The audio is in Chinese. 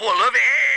full.